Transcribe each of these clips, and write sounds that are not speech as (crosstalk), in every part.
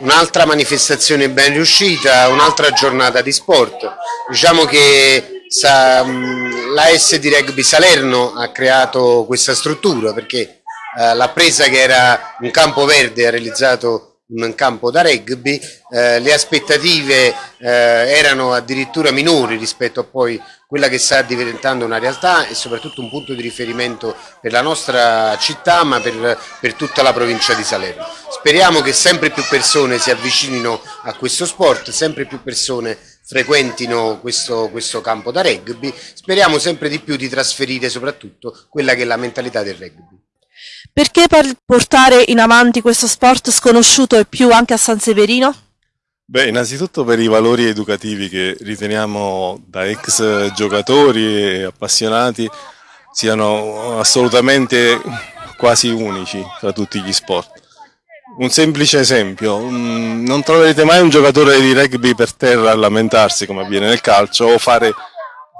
un'altra manifestazione ben riuscita, un'altra giornata di sport. Diciamo che sa, la SD Rugby Salerno ha creato questa struttura perché eh, l'ha presa che era un campo verde, ha realizzato un campo da rugby, eh, le aspettative eh, erano addirittura minori rispetto a poi quella che sta diventando una realtà e soprattutto un punto di riferimento per la nostra città ma per, per tutta la provincia di Salerno. Speriamo che sempre più persone si avvicinino a questo sport, sempre più persone frequentino questo, questo campo da rugby, speriamo sempre di più di trasferire soprattutto quella che è la mentalità del rugby. Perché portare in avanti questo sport sconosciuto e più anche a San Severino? Beh, innanzitutto per i valori educativi che riteniamo da ex giocatori e appassionati siano assolutamente quasi unici tra tutti gli sport. Un semplice esempio, non troverete mai un giocatore di rugby per terra a lamentarsi come avviene nel calcio o fare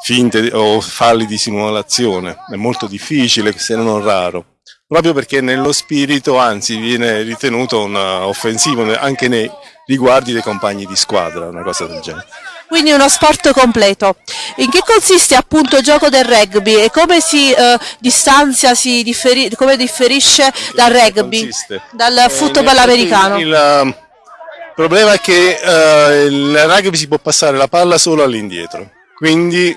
finte o falli di simulazione, è molto difficile se non raro proprio perché nello spirito anzi viene ritenuto un offensivo anche nei riguardi dei compagni di squadra, una cosa del genere. Quindi uno sport completo. In che consiste appunto il gioco del rugby e come si eh, distanzia, si differi come differisce dal rugby, consiste? dal eh, football americano? Il, il, problema è che eh, il rugby si può passare la palla solo all'indietro, quindi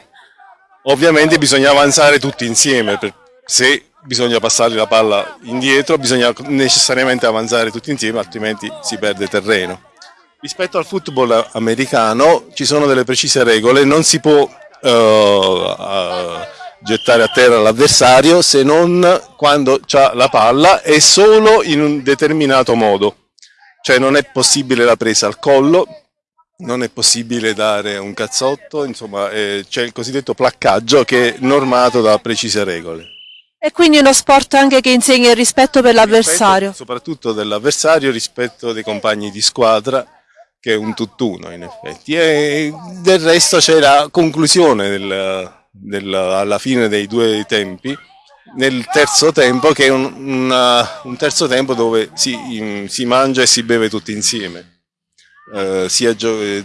ovviamente bisogna avanzare tutti insieme per, se bisogna passare la palla indietro, bisogna necessariamente avanzare tutti insieme, altrimenti si perde terreno. Rispetto al football americano ci sono delle precise regole, non si può uh, uh, gettare a terra l'avversario se non quando ha la palla e solo in un determinato modo. Cioè non è possibile la presa al collo, non è possibile dare un cazzotto, insomma eh, c'è il cosiddetto placcaggio che è normato da precise regole. E quindi uno sport anche che insegna il rispetto per l'avversario. Soprattutto dell'avversario, rispetto dei compagni di squadra, che è un tutt'uno in effetti. E del resto c'è la conclusione del, del, alla fine dei due tempi, nel terzo tempo, che è un, una, un terzo tempo dove si, si mangia e si beve tutti insieme eh, sia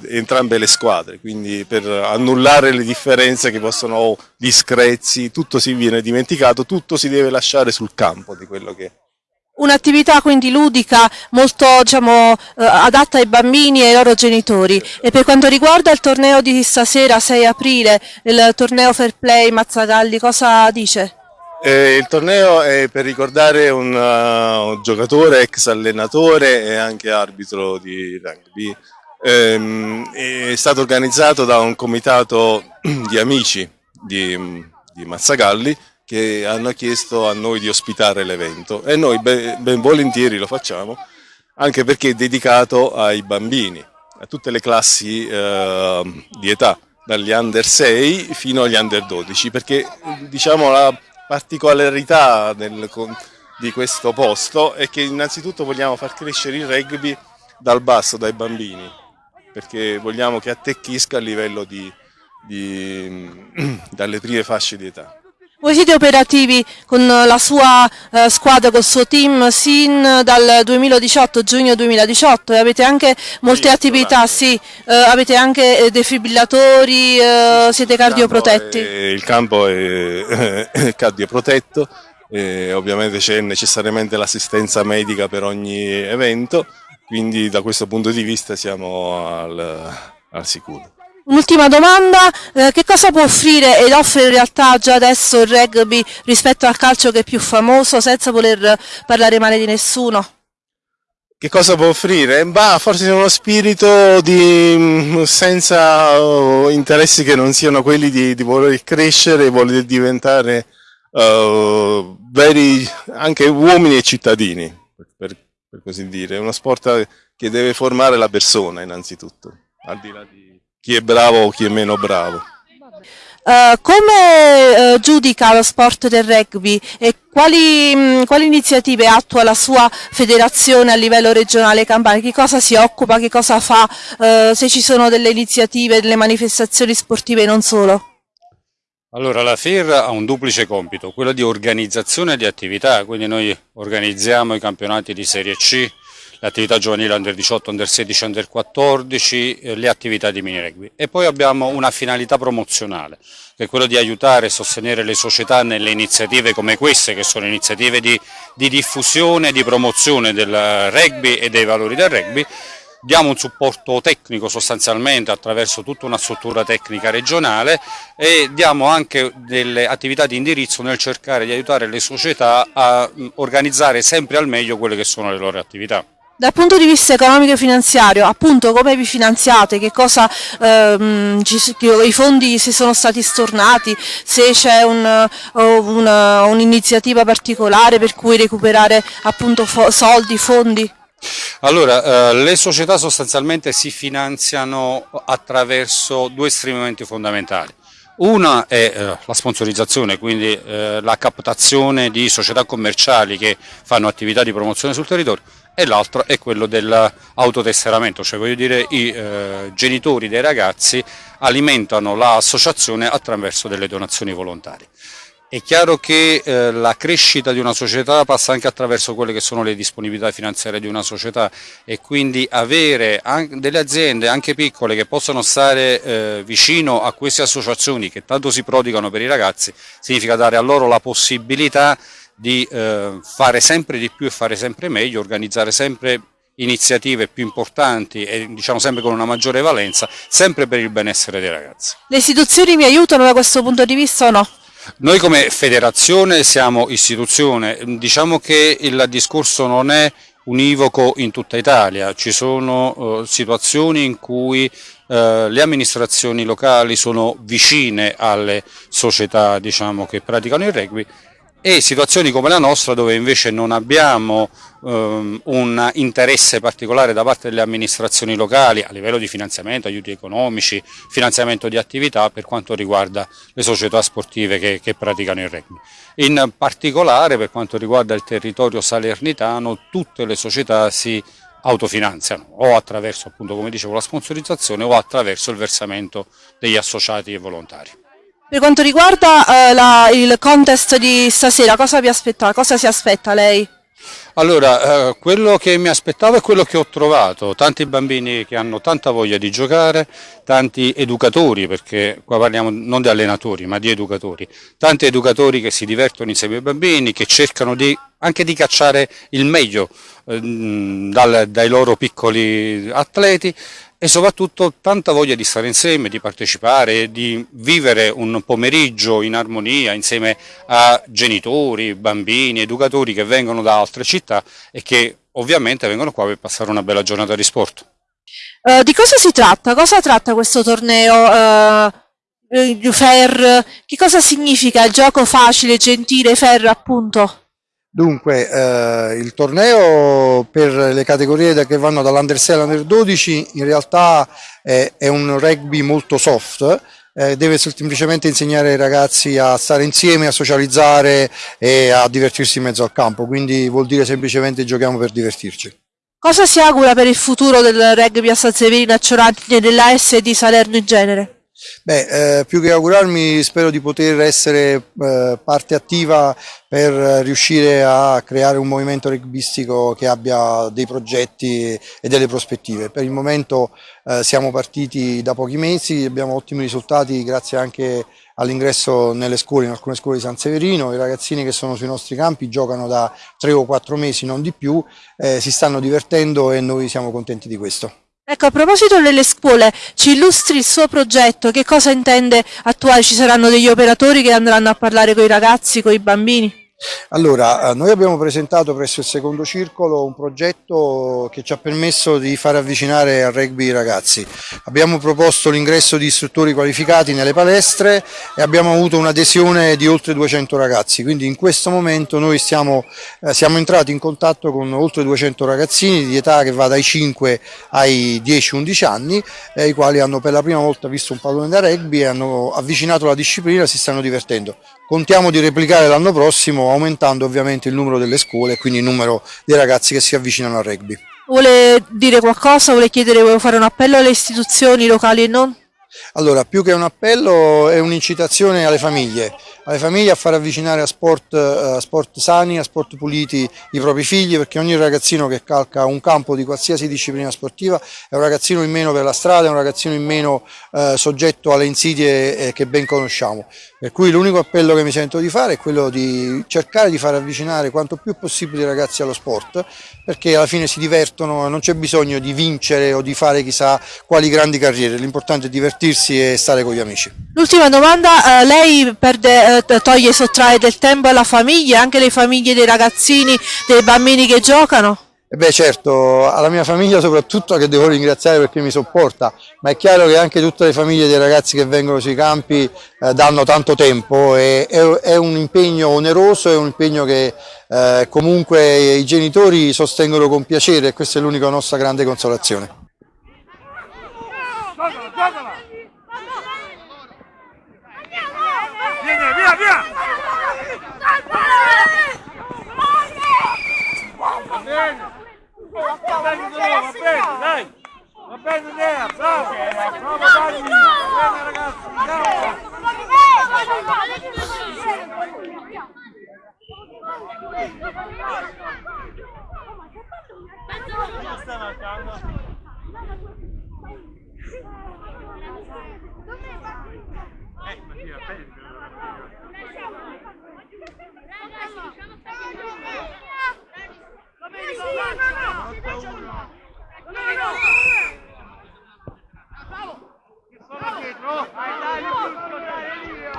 entrambe le squadre, quindi per annullare le differenze che possono o gli screzzi, tutto si viene dimenticato, tutto si deve lasciare sul campo di quello che. Un'attività quindi ludica, molto diciamo, eh, adatta ai bambini e ai loro genitori. E per quanto riguarda il torneo di stasera, 6 aprile, il torneo Fair Play Mazzagalli, cosa dice? Eh, il torneo è per ricordare un, uh, un, giocatore, ex allenatore e anche arbitro di rugby. Eh, è stato organizzato da un comitato (clears throat) di amici di, di, Mazzagalli che hanno chiesto a noi di ospitare l'evento e noi ben, ben volentieri lo facciamo anche perché è dedicato ai bambini, a tutte le classi eh, di età, dagli under 6 fino agli under 12, perché diciamo la particolarità del, di questo posto è che innanzitutto vogliamo far crescere il rugby dal basso, dai bambini, perché vogliamo che attecchisca a livello di, di (clears throat) dalle prime fasce di età. Voi siete operativi con la sua eh, squadra, col suo team sin dal 2018, giugno 2018 e avete anche molte sì, attività, sì, eh, avete anche eh, defibrillatori, eh, siete cardioprotetti? Il campo è, è cardioprotetto, ovviamente c'è necessariamente l'assistenza medica per ogni evento, quindi da questo punto di vista siamo al, al sicuro. Un'ultima domanda, eh, che cosa può offrire ed offre in realtà già adesso il rugby rispetto al calcio che è più famoso senza voler parlare male di nessuno? Che cosa può offrire? Bah, forse uno spirito di, mm, senza uh, interessi che non siano quelli di, di voler crescere, voler diventare uh, veri anche uomini e cittadini, per, per così dire. È uno sport che deve formare la persona innanzitutto, al di là di chi è bravo o chi è meno bravo. Uh, come uh, giudica lo sport del rugby e quali, mh, quali, iniziative attua la sua federazione a livello regionale Campania? Che cosa si occupa, che cosa fa, uh, se ci sono delle iniziative, delle manifestazioni sportive e non solo? Allora la FIR ha un duplice compito, quello di organizzazione di attività, quindi noi organizziamo i campionati di Serie C, le attività giovanili under 18, under 16, under 14, eh, le attività di mini rugby. E poi abbiamo una finalità promozionale, che è quella di aiutare e sostenere le società nelle iniziative come queste, che sono iniziative di, di diffusione e di promozione del rugby e dei valori del rugby, diamo un supporto tecnico sostanzialmente attraverso tutta una struttura tecnica regionale e diamo anche delle attività di indirizzo nel cercare di aiutare le società a organizzare sempre al meglio quelle che sono le loro attività. Dal punto di vista economico e finanziario, appunto come vi finanziate, che cosa, ehm, ci, i fondi si sono stati stornati, se c'è un'iniziativa un, un particolare per cui recuperare appunto fo soldi, fondi? Allora, eh, le società sostanzialmente si finanziano attraverso due strumenti fondamentali. Una è eh, la sponsorizzazione, quindi eh, la captazione di società commerciali che fanno attività di promozione sul territorio e l'altro è quello dell'autotesseramento, cioè voglio dire i eh, genitori dei ragazzi alimentano l'associazione attraverso delle donazioni volontarie. È chiaro che eh, la crescita di una società passa anche attraverso quelle che sono le disponibilità finanziarie di una società e quindi avere delle aziende anche piccole che possano stare eh, vicino a queste associazioni che tanto si prodigano per i ragazzi significa dare a loro la possibilità di eh, fare sempre di più e fare sempre meglio, organizzare sempre iniziative più importanti e diciamo sempre con una maggiore valenza, sempre per il benessere dei ragazzi. Le istituzioni mi aiutano da questo punto di vista o no? Noi come federazione siamo istituzione, diciamo che il discorso non è univoco in tutta Italia, ci sono uh, situazioni in cui uh, le amministrazioni locali sono vicine alle società diciamo, che praticano il rugby e situazioni come la nostra dove invece non abbiamo um, un interesse particolare da parte delle amministrazioni locali a livello di finanziamento, aiuti economici, finanziamento di attività per quanto riguarda le società sportive che, che praticano il rugby. In particolare per quanto riguarda il territorio salernitano tutte le società si autofinanziano o attraverso appunto come dicevo la sponsorizzazione o attraverso il versamento degli associati e volontari. Per quanto riguarda eh, la, il contest di stasera, cosa vi aspetta? Cosa si aspetta lei? Allora, eh, quello che mi aspettavo è quello che ho trovato, tanti bambini che hanno tanta voglia di giocare, tanti educatori, perché qua parliamo non di allenatori ma di educatori, tanti educatori che si divertono insieme ai bambini, che cercano di, anche di cacciare il meglio eh, dal, dai loro piccoli atleti e soprattutto tanta voglia di stare insieme, di partecipare, di vivere un pomeriggio in armonia insieme a genitori, bambini, educatori che vengono da altre città e che ovviamente vengono qua per passare una bella giornata di sport. Uh, di cosa si tratta? Cosa tratta questo torneo? Uh, fair? Che cosa significa gioco facile, gentile, fair appunto? Dunque, eh, il torneo per le categorie che vanno dall'Under 6 all'Under 12 in realtà è, è un rugby molto soft, eh, deve semplicemente insegnare ai ragazzi a stare insieme, a socializzare e a divertirsi in mezzo al campo, quindi vuol dire semplicemente giochiamo per divertirci. Cosa si augura per il futuro del rugby a San Severino, a Ciorantini e della S di Salerno in genere? Beh, eh, più che augurarmi spero di poter essere eh, parte attiva per riuscire a creare un movimento rugbistico che abbia dei progetti e delle prospettive. Per il momento eh, siamo partiti da pochi mesi, abbiamo ottimi risultati grazie anche all'ingresso nelle scuole, in alcune scuole di San Severino, i ragazzini che sono sui nostri campi giocano da tre o quattro mesi, non di più, eh, si stanno divertendo e noi siamo contenti di questo. Ecco, a proposito delle scuole, ci illustri il suo progetto, che cosa intende attuare? Ci saranno degli operatori che andranno a parlare con i ragazzi, con i bambini? Allora, eh, noi abbiamo presentato presso il secondo circolo un progetto che ci ha permesso di far avvicinare al rugby i ragazzi. Abbiamo proposto l'ingresso di istruttori qualificati nelle palestre e abbiamo avuto un'adesione di oltre 200 ragazzi, quindi in questo momento noi stiamo, eh, siamo entrati in contatto con oltre 200 ragazzini di età che va dai 5 ai 10-11 anni, eh, i quali hanno per la prima volta visto un pallone da rugby e hanno avvicinato la disciplina si stanno divertendo. Contiamo di replicare l'anno prossimo aumentando ovviamente il numero delle scuole e quindi il numero dei ragazzi che si avvicinano al rugby. Vuole dire qualcosa? Vuole chiedere, vuole fare un appello alle istituzioni locali e non? Allora, più che un appello è un'incitazione alle famiglie alle famiglie a far avvicinare a sport, eh, a sport sani, a sport puliti i propri figli, perché ogni ragazzino che calca un campo di qualsiasi disciplina sportiva è un ragazzino in meno per la strada, è un ragazzino in meno eh, soggetto alle insidie eh, che ben conosciamo. Per cui l'unico appello che mi sento di fare è quello di cercare di far avvicinare quanto più possibile i ragazzi allo sport, perché alla fine si divertono, non c'è bisogno di vincere o di fare chissà quali grandi carriere, l'importante è divertirsi e stare con gli amici. L'ultima domanda, eh, lei perde, eh, toglie e sottrae del tempo alla famiglia, anche le famiglie dei ragazzini, dei bambini che giocano? E beh certo, alla mia famiglia soprattutto che devo ringraziare perché mi sopporta, ma è chiaro che anche tutte le famiglie dei ragazzi che vengono sui campi eh, danno tanto tempo e è, è, un impegno oneroso, è un impegno che eh, comunque i genitori sostengono con piacere e questa è l'unica nostra grande consolazione. Vieni, via, via! Va bene! Va bene, va bene, dai! Va bene Lea, bravo! Bravo Dani! Va bene ragazzi, andiamo! Sono dietro! Vai dai, Lucio, dai, Elio!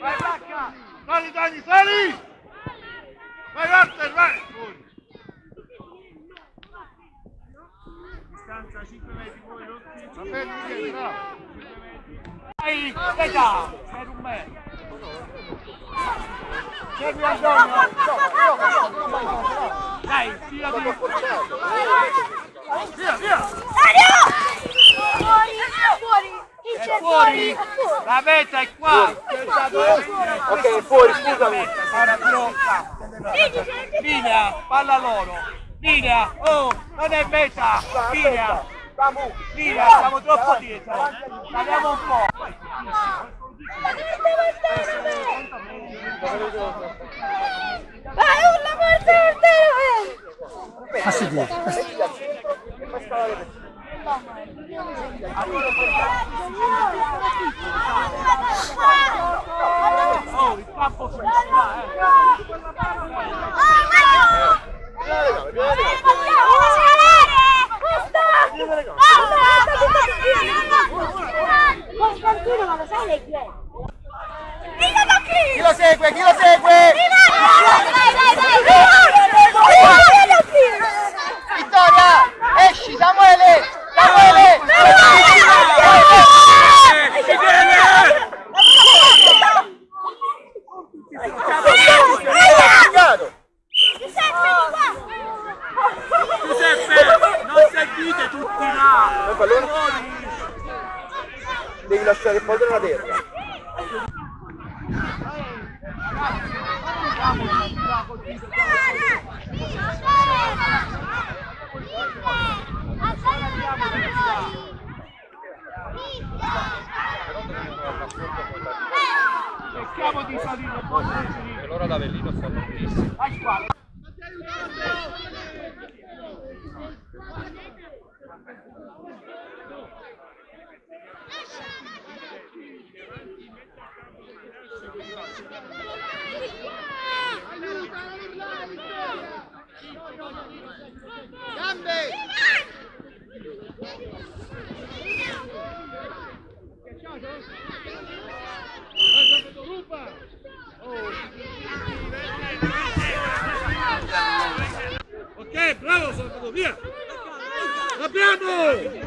Vai Bacca! Sali Dani, sali! Vai Walter, vai! Fuori. Distanza 5 metri, poi non ti... Va bene, Michele, bravo! 5 metri. Vai, dai da! Per un metro! Segui Antonio! Dai, tira di... Via, via! È fuori! La meta è qua! Ok, fuori, scusami! Linea, palla loro! Linea! Oh, non è meta! Linea! Linea, siamo troppo dietro! Saliamo un po'! Vai, urla forte, forte! Oh, il campo finisce eh! Costantino, ma lo sai lei chi è? Chi lo segue? Chi lo segue? Vittoria! Esci, Samuele! Samuele! Giuseppe, non sentite tutti là! Devi lasciare polvere alla terra. Cerchiamo di salire un po' di Allora da Avellino sta benissimo. Vai qua. Ok, bravo via! L'abbiamo!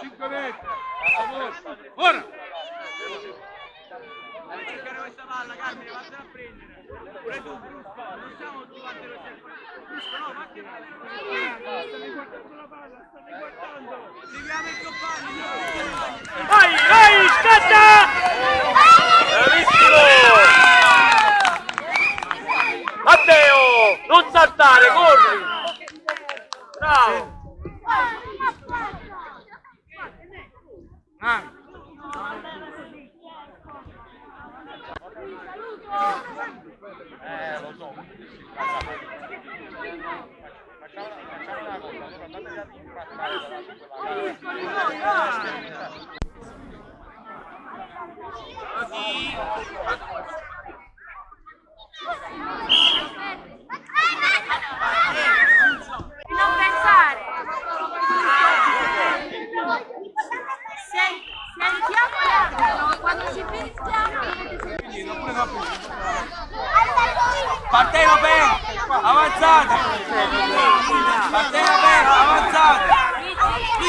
Cinque metri! Ora! cercare questa palla, Carmine, vattene a prendere. Pure tu, Brusco, non siamo tu, a cercare. Brusco, no, vattene a prendere. Stai guardando la palla, stai guardando. Seguiamo i compagni. Vai, vai, scatta!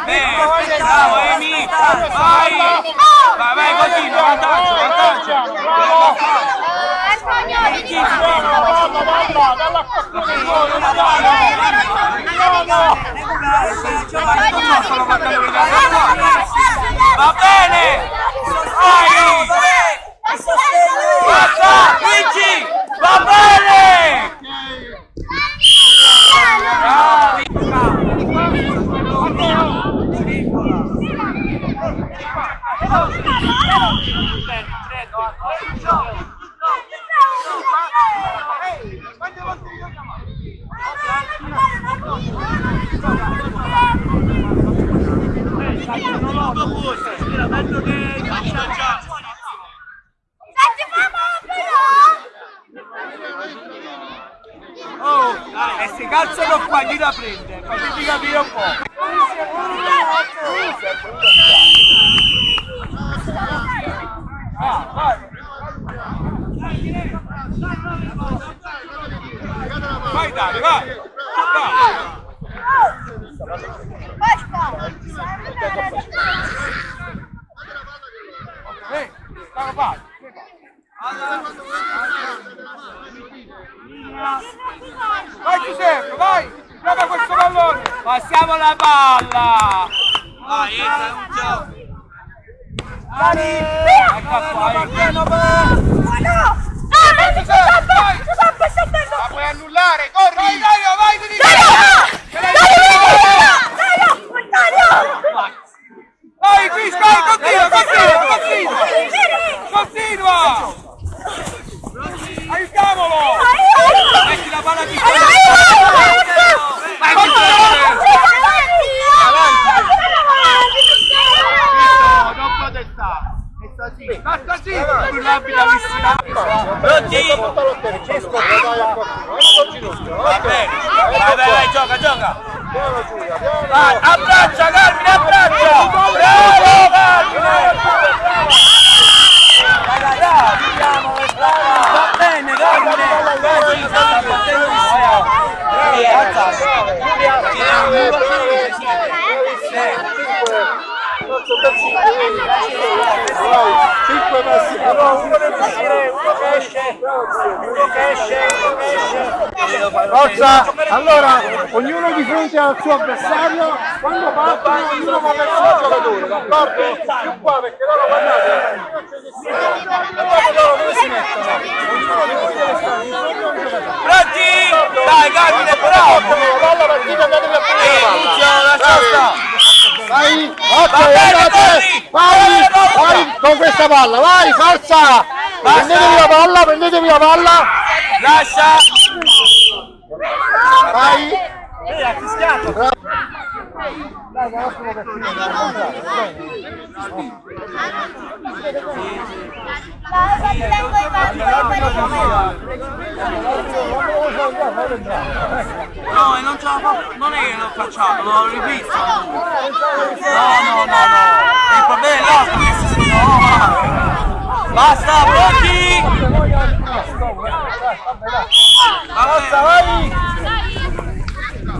bene, bravo Emi! Vai! Vai, vai, continua, vantaggio, vantaggio! Va bene! Vai! Basta! Vinci! Va bene! Bravi! Oh, e se calzano qua chi la prende? Fatemi capire un po'. Ah, vai. Vai Dani, vai! 5 passi bravo uno deve che esce uno che esce uno che esce forza allora ognuno di fronte al suo avversario quando parte ognuno va verso il giocatore parte più qua perché loro guardate guardate loro dove si mettono ognuno pronti dai capita bravo la partita andatevi a prendere la palla Vai, bene, andate, vai, vai con questa palla, vai, forza! Prendetevi la palla, prendetevi la palla, Lascia! vai! No, e non ce la fa... Non è che lo facciamo, l'ho rivisto! No, no, no, no! bello! No! Basta, pronti! Forza, vai!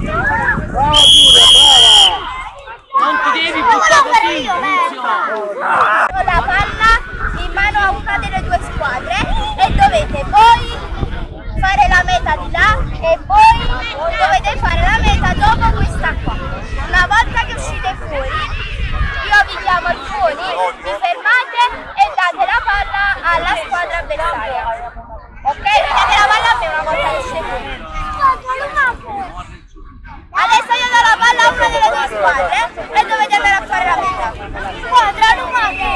Ti devi buttare così! Ho la palla in mano a una delle due squadre e dovete voi fare la meta di là e voi dovete fare la meta dopo questa qua. Una volta che uscite fuori, io vi chiamo alcuni, vi fermate e date la palla alla squadra avversaria. Ok? Date la palla a me una volta che uscite fuori. Adesso io do la palla a una delle due squadre e dovete andare a fare la meta. Squadra Lumate!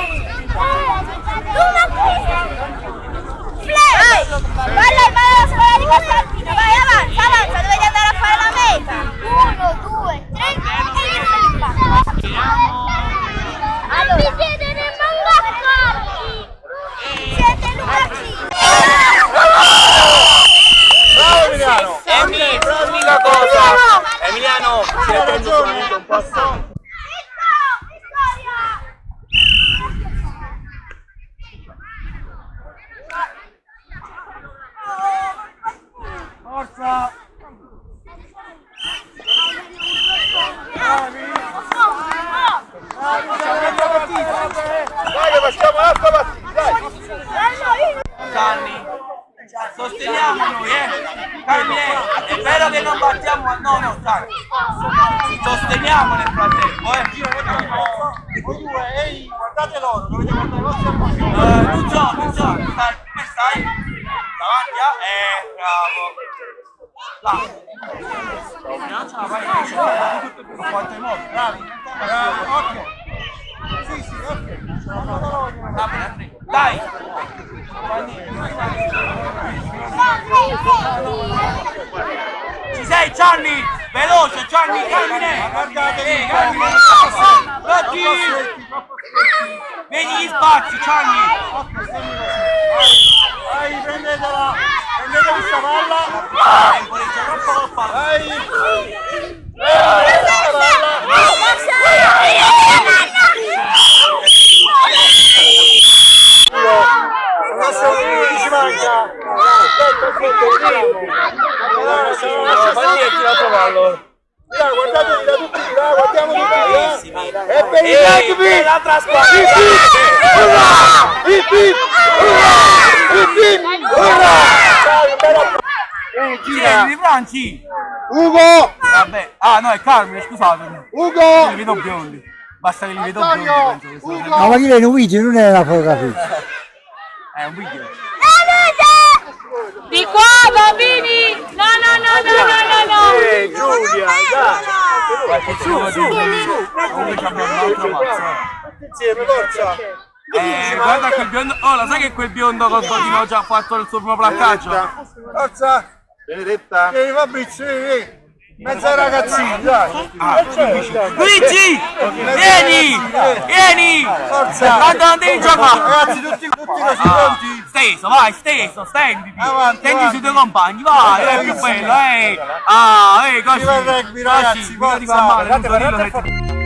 Vai! Palla in mano alla squadra di Costantino, vai avanza, avanza, dovete andare a fare la meta! Uno, due, tre e via! Allora. Mi siete nel mangaccardi! Siete lumacini! Bravo Emiliano! Emi, l'unica cosa! Emiliano, si è preso un passo. Forza! Dai che facciamo un'altra partita, dai! Gianni, sosteniamo noi, eh! Carmine, è vero che non battiamo, no, no, dai! Sosteniamo nel frattempo, eh! Voi due, ehi, guardate loro, dovete guardare i vostri amici! Eh, non so, non so, stai, come stai? Davanti a... Eh, bravo! Là! Non ce la fai, in quanto modo, bravi! Bravo, ok! Sì, sì! Va bene, Andrea. Dai! Ci sei Gianni? Veloce Gianni, Carmine! Guardate, Carmine! Occhi! Vedi gli spazi Gianni! Vai, prendetela! Prendete questa palla! Tempo, c'è troppo palla! Vai! Adesso ci manca! Aspetta, aspetta! Ma niente, la cavallo! Là, guardate da tutti là, guardiamo di là! E per il rugby! L'altra squadra! Il team! Il team! Il team! Urrà! Chi è? Di Franci! Ugo! Vabbè, ah no, è Carmine, scusatemi. Ugo! Li vedo biondi. Basta che li vedo biondi, ma chi è un video, non è una fotografia. (laughs) È un video. Di qua bambini! No, no, no, no, no, no, no! Ehi, Giulia, dai! Su, su, su! Comunque abbiamo un altro mazzo. Insieme, forza! Eh, guarda quel biondo. Oh, lo sai che quel biondo con già ha fatto il suo primo placcaggio? Forza! Benedetta! Vieni Fabrizio, vieni! Mezza ragazzini, dai! Luigi! Vieni! Vieni! Forza! Non devi giocare! Ragazzi, tutti, tutti così pronti? Steso, vai, steso, stenditi! Stendi sui tuoi compagni, vai, è più bello, eh! Ah, eh, così! Viva il rugby, ragazzi, forza.